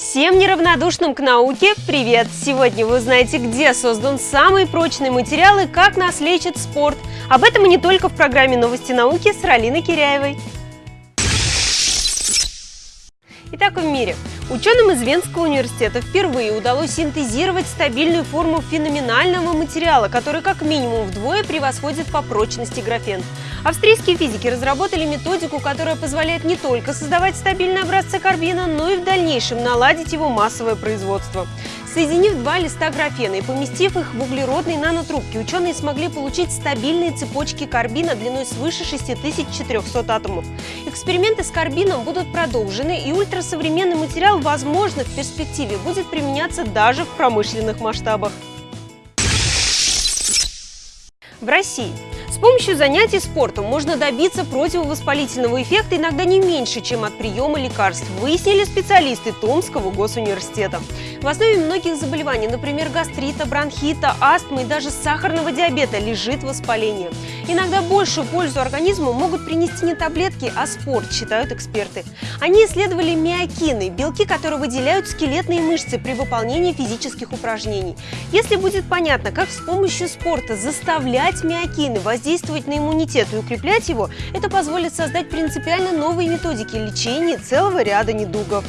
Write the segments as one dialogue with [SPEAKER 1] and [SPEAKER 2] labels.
[SPEAKER 1] Всем неравнодушным к науке привет! Сегодня вы узнаете, где создан самый прочный материал и как нас лечит спорт. Об этом и не только в программе «Новости науки» с Ралиной Киряевой. Итак, в мире. Ученым из Венского университета впервые удалось синтезировать стабильную форму феноменального материала, который как минимум вдвое превосходит по прочности графен. Австрийские физики разработали методику, которая позволяет не только создавать стабильные образцы карбина, но и в дальнейшем наладить его массовое производство. Соединив два листа графена и поместив их в углеродные нанотрубки, ученые смогли получить стабильные цепочки карбина длиной свыше 6400 атомов. Эксперименты с карбином будут продолжены, и ультрасовременный материал, возможно, в перспективе будет применяться даже в промышленных масштабах. В России с помощью занятий спортом можно добиться противовоспалительного эффекта иногда не меньше, чем от приема лекарств, выяснили специалисты Томского госуниверситета. В основе многих заболеваний, например, гастрита, бронхита, астмы и даже сахарного диабета, лежит воспаление. Иногда большую пользу организму могут принести не таблетки, а спорт, считают эксперты. Они исследовали миокины, белки, которые выделяют скелетные мышцы при выполнении физических упражнений. Если будет понятно, как с помощью спорта заставлять миокины воздействовать на иммунитет и укреплять его, это позволит создать принципиально новые методики лечения целого ряда недугов.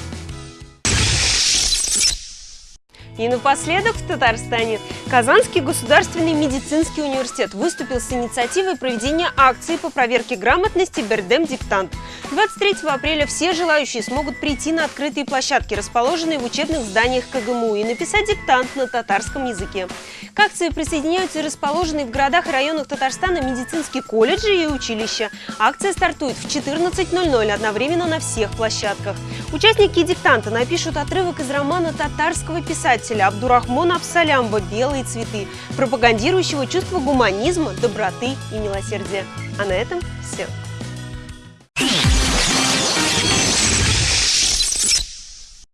[SPEAKER 1] И напоследок в Татарстане Казанский государственный медицинский университет выступил с инициативой проведения акции по проверке грамотности Бердем-диктант. 23 апреля все желающие смогут прийти на открытые площадки, расположенные в учебных зданиях КГМУ, и написать диктант на татарском языке. К акции присоединяются расположенные в городах и районах Татарстана медицинские колледжи и училища. Акция стартует в 14.00 одновременно на всех площадках. Участники диктанта напишут отрывок из романа татарского писателя Абдурахмона Абсалямба «Белые цветы», пропагандирующего чувство гуманизма, доброты и милосердия. А на этом все.